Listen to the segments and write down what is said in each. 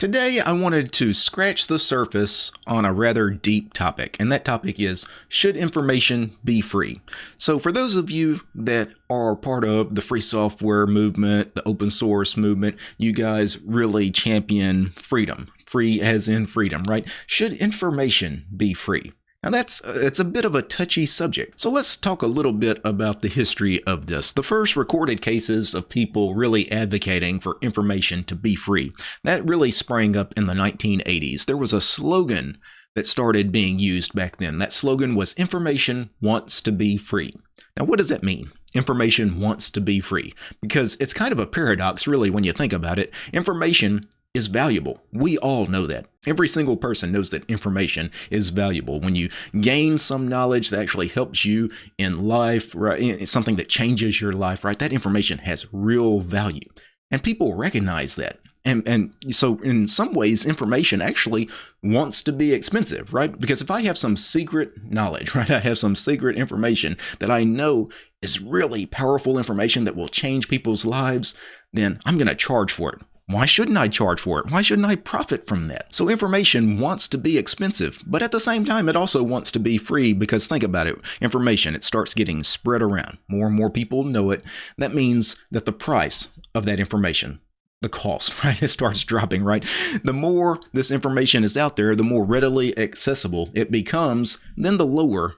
Today, I wanted to scratch the surface on a rather deep topic, and that topic is Should information be free? So, for those of you that are part of the free software movement, the open source movement, you guys really champion freedom. Free as in freedom, right? Should information be free? Now that's uh, it's a bit of a touchy subject. So let's talk a little bit about the history of this. The first recorded cases of people really advocating for information to be free. That really sprang up in the 1980s. There was a slogan that started being used back then. That slogan was information wants to be free. Now what does that mean? Information wants to be free because it's kind of a paradox really when you think about it. Information is valuable. We all know that. Every single person knows that information is valuable. When you gain some knowledge that actually helps you in life, right, something that changes your life, right, that information has real value. And people recognize that. And, and so in some ways, information actually wants to be expensive, right? Because if I have some secret knowledge, right, I have some secret information that I know is really powerful information that will change people's lives, then I'm going to charge for it. Why shouldn't I charge for it? Why shouldn't I profit from that? So information wants to be expensive, but at the same time, it also wants to be free because think about it. Information, it starts getting spread around. More and more people know it. That means that the price of that information, the cost, right? It starts dropping, right? The more this information is out there, the more readily accessible it becomes, then the lower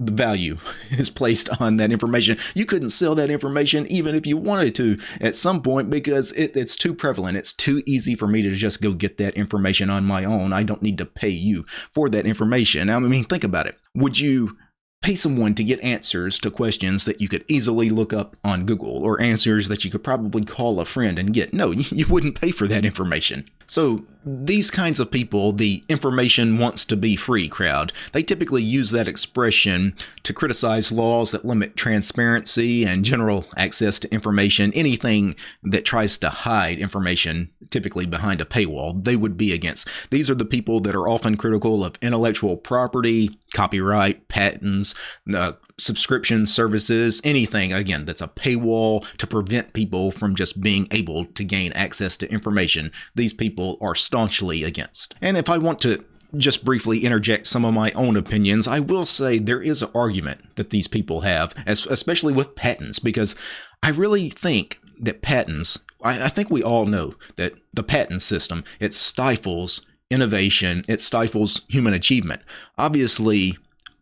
the value is placed on that information. You couldn't sell that information even if you wanted to at some point because it, it's too prevalent. It's too easy for me to just go get that information on my own. I don't need to pay you for that information. I mean, think about it. Would you pay someone to get answers to questions that you could easily look up on Google or answers that you could probably call a friend and get. No, you wouldn't pay for that information. So these kinds of people, the information wants to be free crowd, they typically use that expression to criticize laws that limit transparency and general access to information. Anything that tries to hide information, typically behind a paywall, they would be against. These are the people that are often critical of intellectual property, copyright, patents, uh, subscription services, anything, again, that's a paywall to prevent people from just being able to gain access to information. These people are staunchly against. And if I want to just briefly interject some of my own opinions, I will say there is an argument that these people have, especially with patents, because I really think that patents, I, think we all know that the patent system, it stifles innovation, it stifles human achievement. Obviously,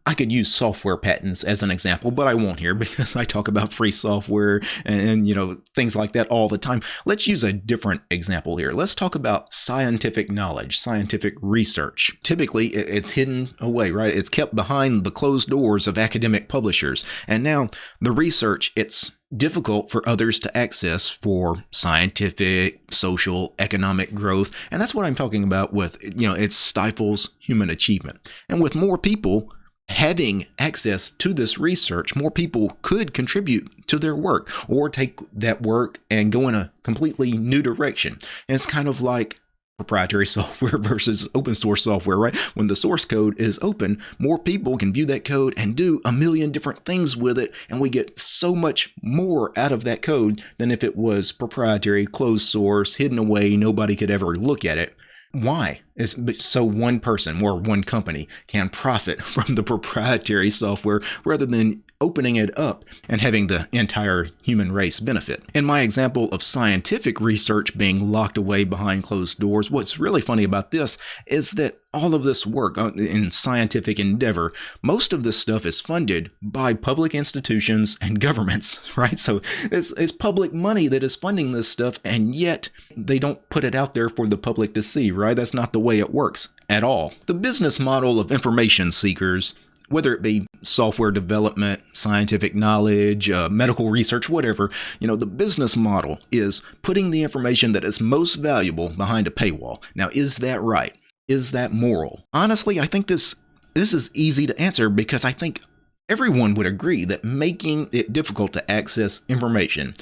I could use software patents as an example, but I won't here because I talk about free software and, and, you know things like that all the time. Let's use a different example here. Let's talk about scientific knowledge, scientific research. Typically, it's hidden away, right? It's kept behind the closed doors of academic publishers. And now the research, it's difficult for others to access for scientific, social, economic growth. And that's what I'm talking about with, you know, it stifles human achievement. And with more people having access to this research, more people could contribute to their work or take that work and go in a completely new direction. And it's kind of like proprietary software versus open source software, right? When the source code is open, more people can view that code and do a million different things with it, and we get so much more out of that code than if it was proprietary, closed source, hidden away, nobody could ever look at it. Why? Is so one person or one company can profit from the proprietary software rather than opening it up and having the entire human race benefit. In my example of scientific research being locked away behind closed doors, what's really funny about this is that all of this work uh, in scientific endeavor, most of this stuff is funded by public institutions and governments, right? So it's, it's public money that is funding this stuff, and yet they don't put it out there for the public to see, right? That's not the way it works at all. The business model of information seekers whether it be software development, scientific knowledge, uh, medical research, whatever, you know, the business model is putting the information that is most valuable behind a paywall. Now, is that right? Is that moral? Honestly, I think this this is easy to answer because I think everyone would agree that making it difficult to access information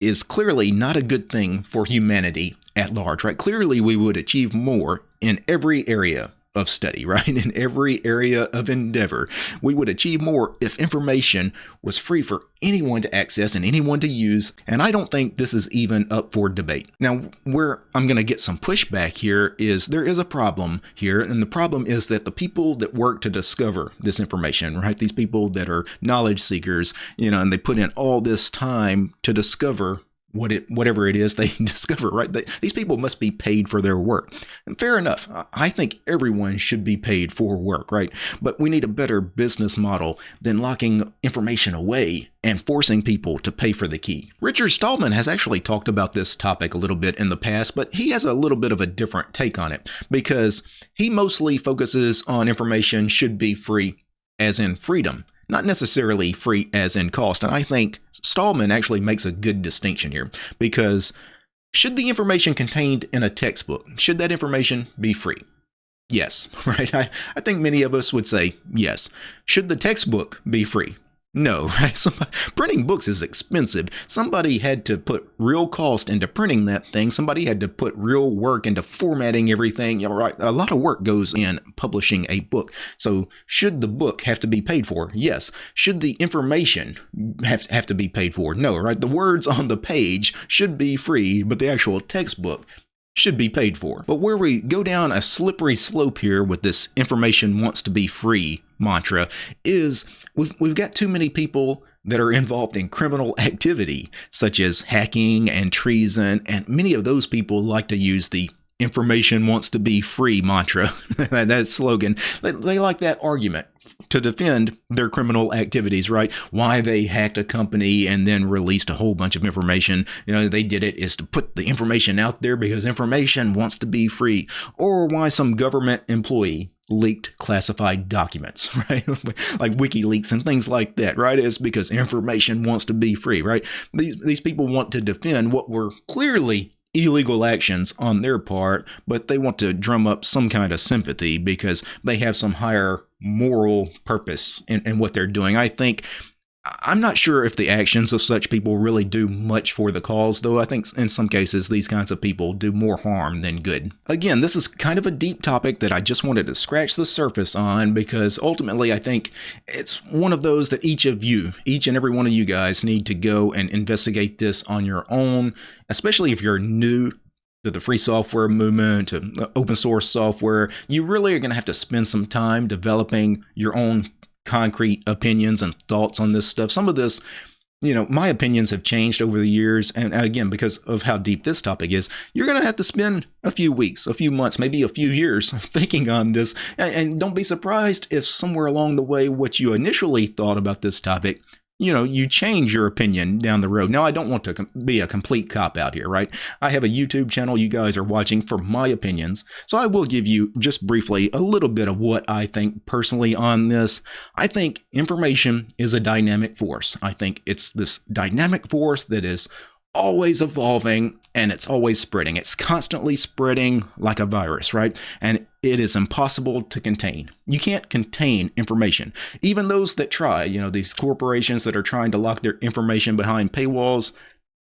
is clearly not a good thing for humanity at large, right? Clearly, we would achieve more in every area of study, right? In every area of endeavor. We would achieve more if information was free for anyone to access and anyone to use, and I don't think this is even up for debate. Now, where I'm going to get some pushback here is there is a problem here, and the problem is that the people that work to discover this information, right? These people that are knowledge seekers, you know, and they put in all this time to discover what it whatever it is they discover right? They, these people must be paid for their work. And fair enough. I think everyone should be paid for work right? But we need a better business model than locking information away and forcing people to pay for the key. Richard stallman has actually talked about this topic a little bit in the past but he has a little bit of a different take on it because he mostly focuses on information should be free as in freedom not necessarily free as in cost. And I think Stallman actually makes a good distinction here because should the information contained in a textbook, should that information be free? Yes, right? I, I think many of us would say yes. Should the textbook be free? No, right? Somebody, printing books is expensive. Somebody had to put real cost into printing that thing. Somebody had to put real work into formatting everything. You know, right? A lot of work goes in publishing a book. So, should the book have to be paid for? Yes. Should the information have have to be paid for? No, right? The words on the page should be free, but the actual textbook should be paid for. But where we go down a slippery slope here with this information wants to be free mantra is we've, we've got too many people that are involved in criminal activity, such as hacking and treason, and many of those people like to use the information wants to be free mantra, that slogan. They, they like that argument to defend their criminal activities, right? Why they hacked a company and then released a whole bunch of information. You know, they did it is to put the information out there because information wants to be free. Or why some government employee leaked classified documents, right? like WikiLeaks and things like that, right? It's because information wants to be free, right? These these people want to defend what were clearly illegal actions on their part, but they want to drum up some kind of sympathy because they have some higher moral purpose in, in what they're doing. I think I'm not sure if the actions of such people really do much for the cause, though I think in some cases these kinds of people do more harm than good. Again, this is kind of a deep topic that I just wanted to scratch the surface on because ultimately I think it's one of those that each of you, each and every one of you guys, need to go and investigate this on your own, especially if you're new to the free software movement, to uh, open source software. You really are going to have to spend some time developing your own concrete opinions and thoughts on this stuff. Some of this, you know, my opinions have changed over the years. And again, because of how deep this topic is, you're going to have to spend a few weeks, a few months, maybe a few years thinking on this. And, don't be surprised if somewhere along the way, what you initially thought about this topic you know, you change your opinion down the road. Now, I don't want to be a complete cop out here, right? I have a YouTube channel you guys are watching for my opinions. So I will give you just briefly a little bit of what I think personally on this. I think information is a dynamic force. I think it's this dynamic force that is always evolving and it's always spreading. It's constantly spreading like a virus, right? And it is impossible to contain. You can't contain information. Even those that try, you know, these corporations that are trying to lock their information behind paywalls,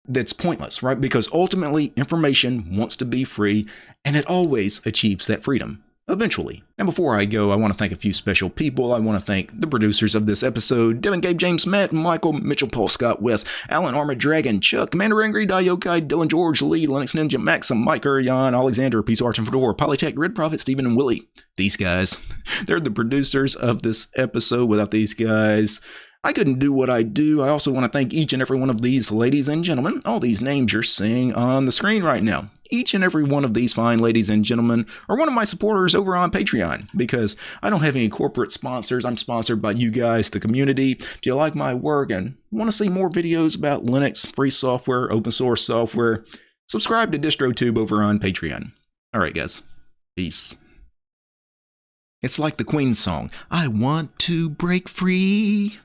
that's pointless, right? Because ultimately, information wants to be free and it always achieves that freedom eventually. And before I go, I want to thank a few special people. I want to thank the producers of this episode Devin, Gabe, James, Matt, Michael, Mitchell, Paul, Scott, Wes, Alan, Armored Dragon, Chuck, Commander Angry, Diokai, Dylan, George, Lee, Linux Ninja, Maxim, Mike, Jan, Alexander, Peace Arch and Fedora, Polytech, Red Prophet, Stephen, and Willie. These guys, they're the producers of this episode. Without these guys, I couldn't do what I do. I also want to thank each and every one of these ladies and gentlemen. All these names you're seeing on the screen right now. Each and every one of these fine ladies and gentlemen are one of my supporters over on Patreon because I don't have any corporate sponsors. I'm sponsored by you guys, the community. If you like my work and want to see more videos about Linux, free software, open source software, subscribe to DistroTube over on Patreon. All right, guys. Peace. It's like the Queen song, I want to break free.